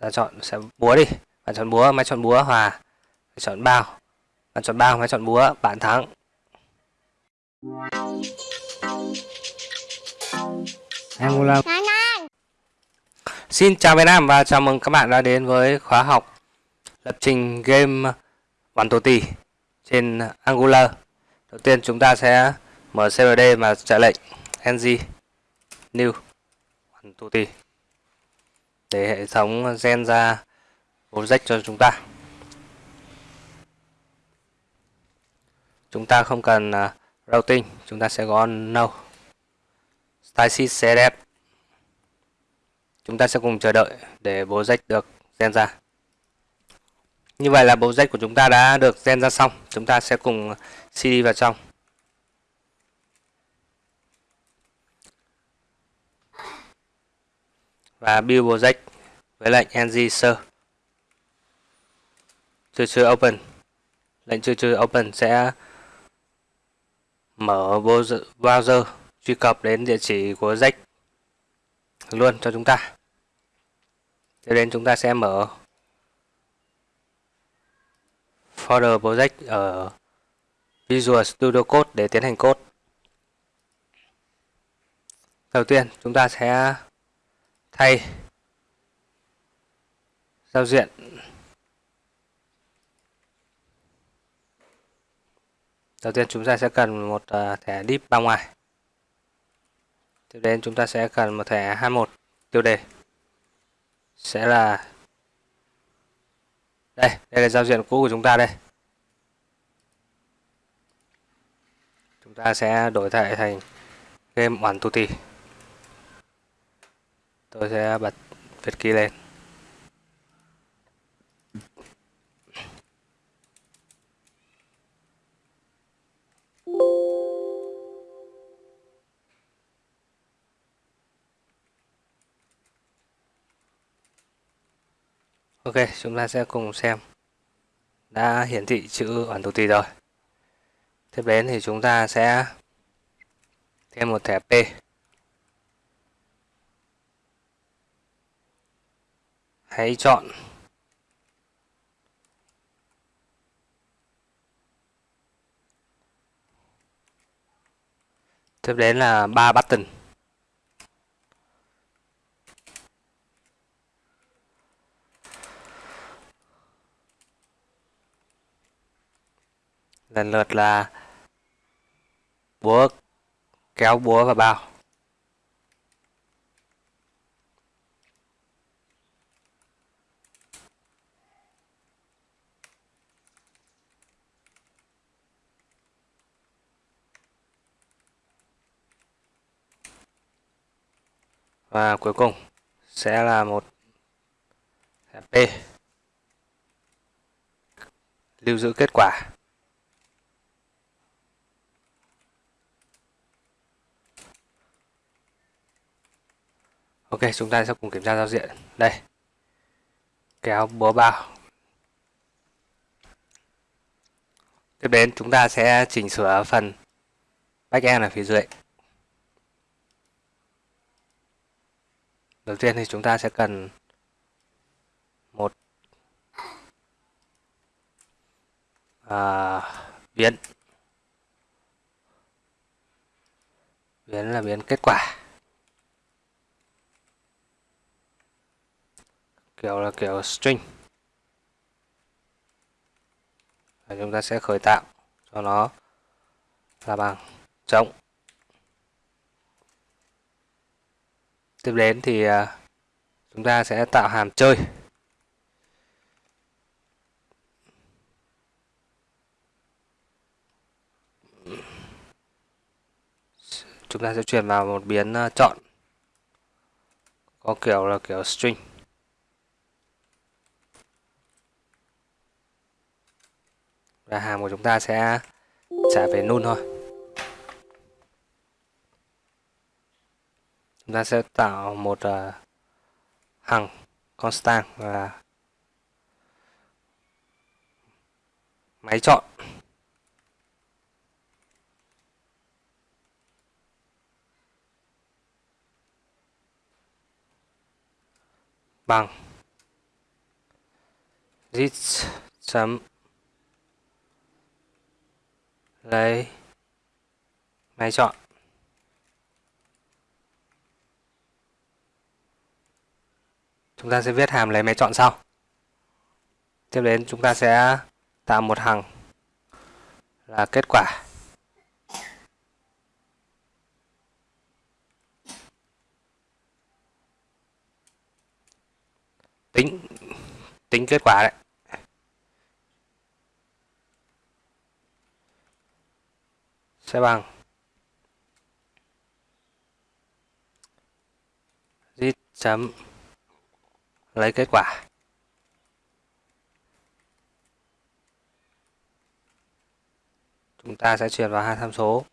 ta chọn sẽ búa đi. Bạn chọn búa máy chọn búa hòa. Bạn chọn bao. Bạn chọn bao máy chọn búa bạn thắng. Angola Xin chào Việt Nam và chào mừng các bạn đã đến với khóa học lập trình game One to Tỷ trên Angular. Đầu tiên chúng ta sẽ mở CRD và chạy lệnh ng new One to Tỷ để hệ thống gen ra object cho chúng ta. Chúng ta không cần à, routing, chúng ta sẽ gõ no. Style setup chúng ta sẽ cùng chờ đợi để bố rách được gen ra như vậy là bố rách của chúng ta đã được gen ra xong chúng ta sẽ cùng cd vào trong và build project với lệnh ng sơ chưa chưa open. Lệnh chưa chưa open sẽ mở browser truy cập đến địa chỉ của jack luôn cho chúng ta. Tiếp đến chúng ta sẽ mở folder project ở Visual Studio Code để tiến hành code. Đầu tiên, chúng ta sẽ thay giao diện. Đầu tiên chúng ta sẽ cần một à, thẻ deep bao ngoài. Tiếp đến chúng ta sẽ cần một thẻ 21 tiêu đề sẽ là đây đây là giao diện cũ của chúng ta đây. Chúng ta sẽ đổi thẻ thành game hoàn tu tôi sẽ bật việt key lên Ok, chúng ta sẽ cùng xem đã hiển thị chữ ẩn tù tì rồi. Tiếp đến thì chúng ta sẽ thêm một thẻ P. Hãy chọn Tiếp đến là ba button. lần lượt là búa, kéo búa và bao và cuối cùng sẽ là một P lưu giữ kết quả Ok, chúng ta sẽ cùng kiểm tra giao diện. Đây. Kéo búa bao. Tiếp đến chúng ta sẽ chỉnh sửa phần backend ở phía dưới. Đầu tiên thì chúng ta sẽ cần một à, biến. Biến là biến kết quả. Kiểu là kiểu string. Và chúng ta sẽ khởi tạo cho nó là bằng trống. Tiếp đến thì à, chúng ta sẽ tạo hàm chơi. Chúng ta sẽ chuyển vào một biến à, chọn. Có kiểu là kiểu string. Và hàm của chúng ta sẽ trả về null thôi. Chúng ta sẽ tạo một uh, hằng constant là máy chọn. Bằng rich chấm lấy máy chọn. Chúng ta sẽ viết hàm lấy máy chọn sau. Tiếp đến chúng ta sẽ tạo một hàng là kết quả. Tính tính kết quả đấy. Sẽ bằng. Git chấm lấy kết quả. Chúng ta sẽ truyền vào hai tham số.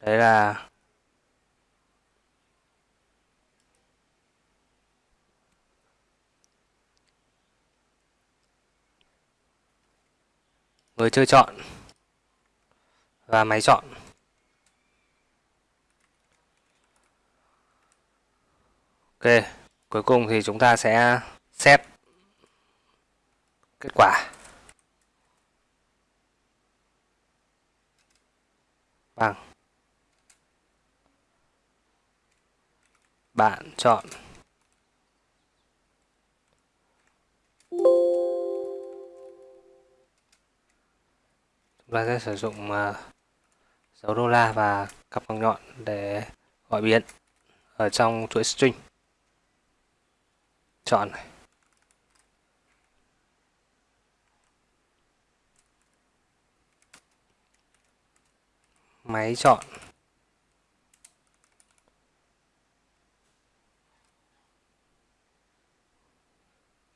Đấy là người chơi chọn và máy chọn. Ok cuối cùng thì chúng ta sẽ xét kết quả. Bằng. Bạn chọn. Chúng ta sẽ sử dụng ờ, dấu đô la và cặp bằng nhọn để gọi biến ở trong chuỗi string chọn này. Máy chọn.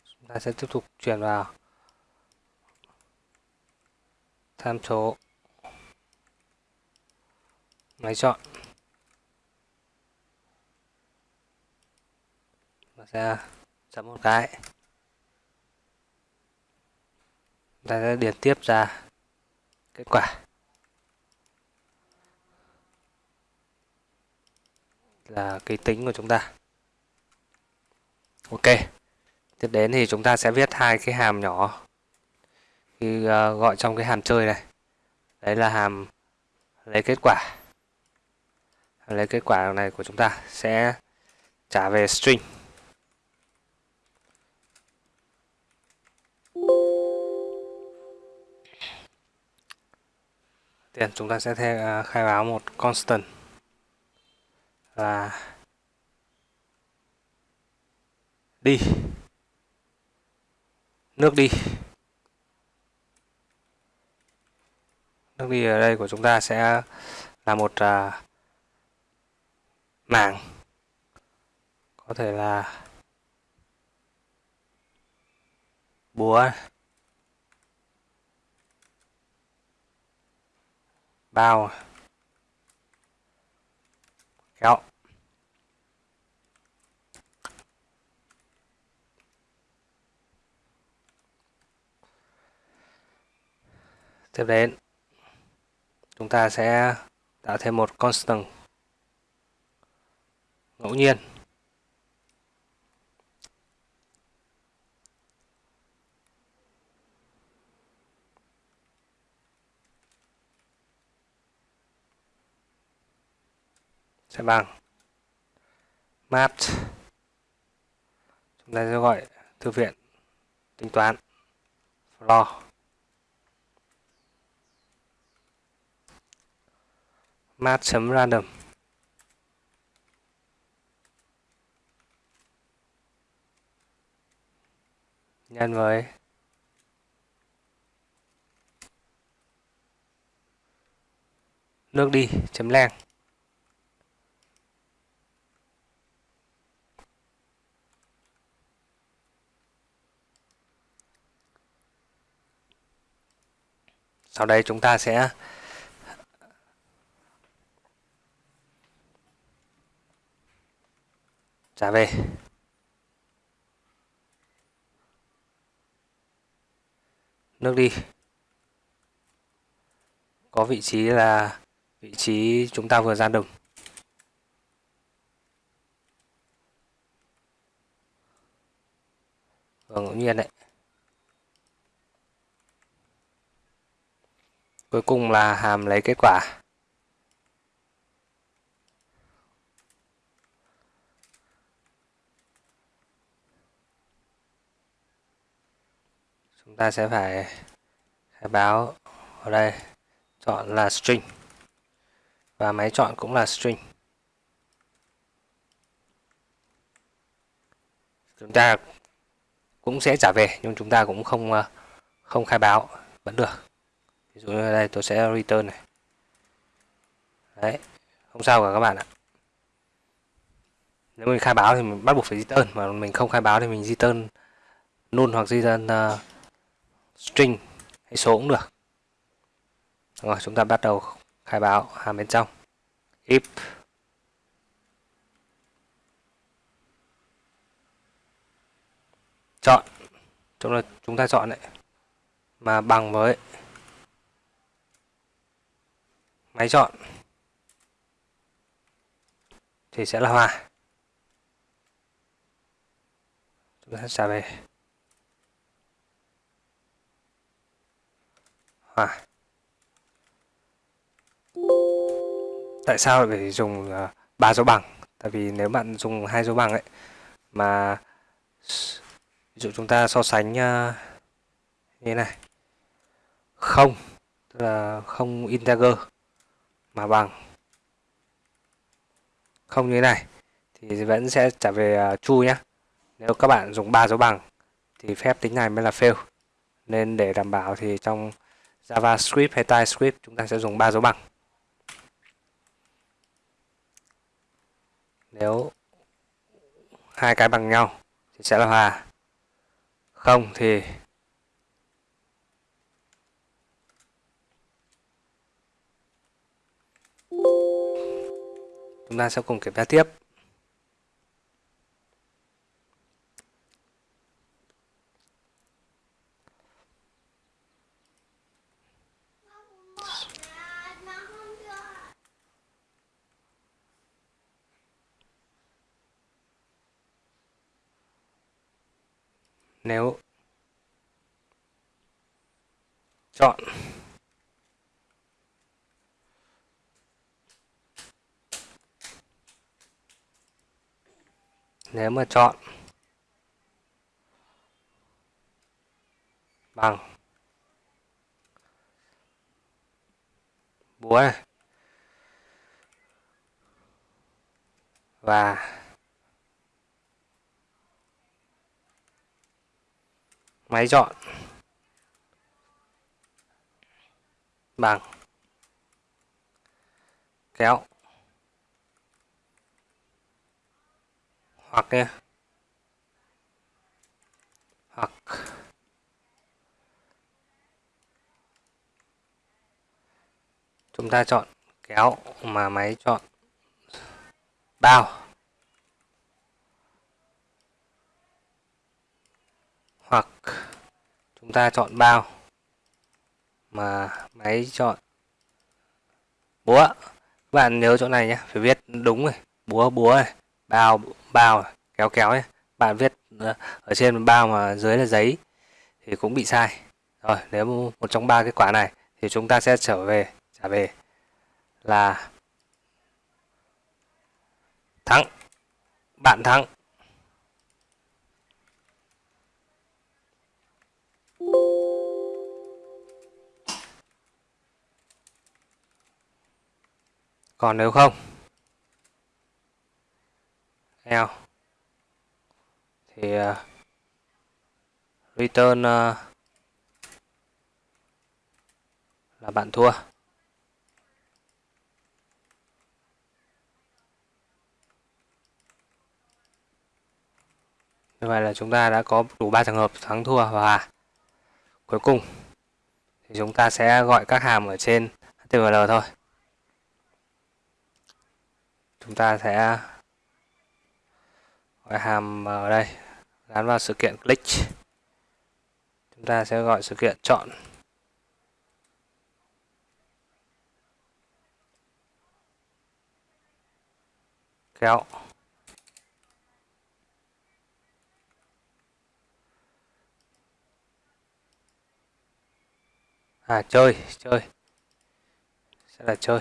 Chúng ta sẽ tiếp tục chuyển vào. Tham số. Máy chọn. Và sẽ chấm một cái ta sẽ điền tiếp ra kết quả. Là cái tính của chúng ta. Ok. Tiếp đến thì chúng ta sẽ viết hai cái hàm nhỏ. Khi uh, gọi trong cái hàm chơi này. Đấy là hàm lấy kết quả. Lấy kết quả này của chúng ta sẽ trả về string. Tiền chúng ta sẽ theo, uh, à, khai báo một constant là đi. Nước đi. Nước đi ở đây của chúng ta sẽ là một uh, mảng. Có thể là búa. Bao kéo. Tiếp đến chúng ta sẽ tạo thêm một constant ngẫu nhiên. Sẽ bằng map chúng ta sẽ gọi thư viện tính toán. Floor. Math.random nhân với nước đi chấm lang sau đây chúng ta sẽ trả về. Nước đi. Có vị trí là vị trí chúng ta vừa ra đồng. Vừa ngẫu nhiên đấy. Cuối cùng là hàm lấy kết quả. Chúng ta sẽ phải khai báo ở đây. Chọn là string. Và máy chọn cũng là string. Chúng ta cũng sẽ trả về, nhưng chúng ta cũng không ờ, không khai báo. Vẫn được ví dụ như đây tôi sẽ return này. Đấy không sao cả các bạn ạ. Nếu mình khai báo thì mình bắt buộc phải return mà mình không khai báo thì mình return null hoặc return uh, string hay số cũng được. Rồi chúng ta bắt đầu khai báo hàm bên trong. If. Chọn. Chúng ta chúng ta chọn đấy. Mà bằng với máy chọn. Thì sẽ là hòa. Chúng ta trả về. Hòa. Tại sao lại phải dùng à, ba dấu bằng? Tại vì nếu bạn dùng hai dấu bằng ấy, mà ví dụ chúng ta so sánh à, như thế này. Không, tức là không integer mà bằng. Không như thế này thì vẫn sẽ trả về à, uh, true nhé nếu các bạn dùng ba dấu bằng thì phép tính này mới là fail. Nên để đảm bảo thì trong JavaScript hay TypeScript chúng ta sẽ dùng ba dấu bằng. Nếu hai cái bằng nhau thì sẽ là hòa. Không thì chúng ta sẽ cùng kiểm tra tiếp. Nếu chọn nếu mà chọn bằng búa này và máy chọn bằng kéo hoặc nha. Hoặc. Chúng ta chọn kéo mà máy chọn bao. Hoặc chúng ta chọn bao mà máy chọn búa. Các bạn nhớ chỗ này nhé, phải viết đúng rồi búa búa này. Bao bao, kéo kéo ấy bạn viết ờ, ở trên bao mà dưới là giấy thì cũng bị sai. Rồi, nếu một trong ba cái quả này thì chúng ta sẽ trở về, trả về là thắng. Bạn thắng. Còn nếu không? Nhau thì uh, return uh, là bạn thua. Như vậy là chúng ta đã có đủ ba trường hợp thắng thua và hòa cuối cùng thì chúng ta sẽ gọi các hàm ở trên HTML thôi. Chúng ta sẽ gọi hàm ở đây. Gắn vào sự kiện click chúng ta sẽ gọi sự kiện chọn. Kéo. À chơi chơi. Sẽ là chơi.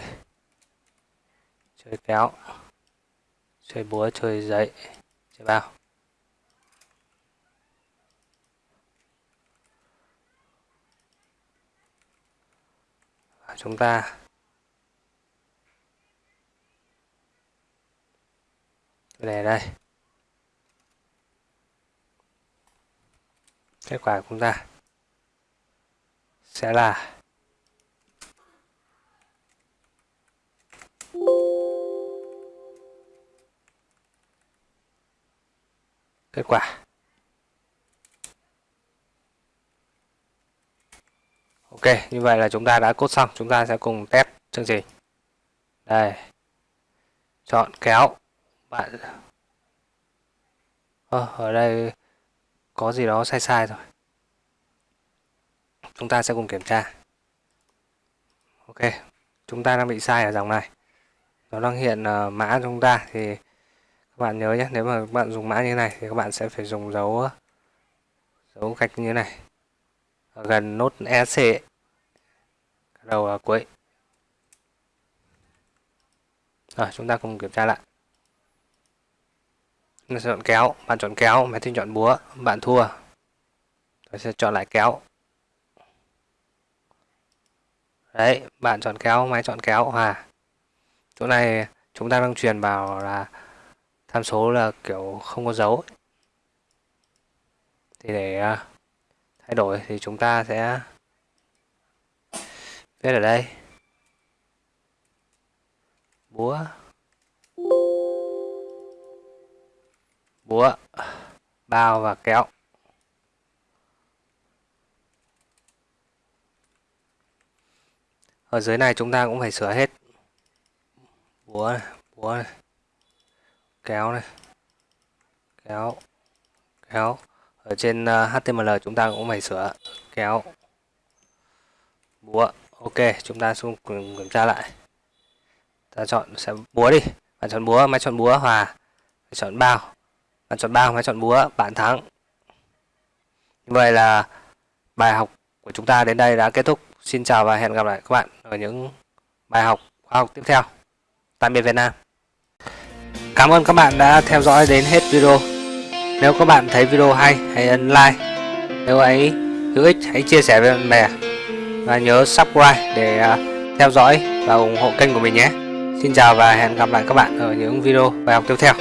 Chơi kéo. Chơi búa, chơi giấy chơi vào và chúng ta. Để đây. Kết quả của chúng ta sẽ là kết quả. Ok như vậy là chúng ta đã cốt xong. Chúng ta sẽ cùng test chương trình. Đây. Chọn kéo. Bạn. Ờ, ở đây có gì đó sai sai rồi chúng ta sẽ cùng kiểm tra. Ok chúng ta đang bị sai ở dòng này. Nó đang hiện uh, mã chúng ta thì các bạn nhớ nhé, nếu mà các bạn dùng mã như này thì các bạn sẽ phải dùng dấu dấu gạch như này. Ở gần nốt ec đầu ở cuối. Rồi, chúng ta cùng kiểm tra lại. Mình sẽ chọn kéo, bạn chọn kéo máy tính chọn búa, bạn thua. Tôi sẽ chọn lại kéo. Đấy, bạn chọn kéo, máy chọn kéo, hòa. Chỗ này chúng ta đang truyền vào là tham số là kiểu không có dấu thì để à, thay đổi thì chúng ta sẽ viết ở đây. Búa. Búa bao và kéo ở dưới này chúng ta cũng phải sửa hết. Búa này, búa này kéo này. Kéo. Kéo. Ở trên ờ, HTML chúng ta cũng phải sửa. Kéo. Búa. Ok, chúng ta xuống kiểm tra lại. Ta chọn sẽ búa đi. Bạn chọn búa, máy chọn búa, hòa. Chọn bao. Bạn chọn bao, máy chọn búa, bạn thắng. Như vậy là bài học của chúng ta đến đây đã kết thúc. Xin chào và hẹn gặp lại các bạn ở những bài học khoa học tiếp theo. Tạm biệt Việt Nam. Cảm ơn các bạn đã theo dõi đến hết video. Nếu các bạn thấy video hay, hãy ấn like. Nếu ấy hữu ích, hãy chia sẻ với bạn bè. Và nhớ subscribe để à, theo dõi và ủng hộ kênh của mình nhé. Xin chào và hẹn gặp lại các bạn ở những video bài học tiếp theo.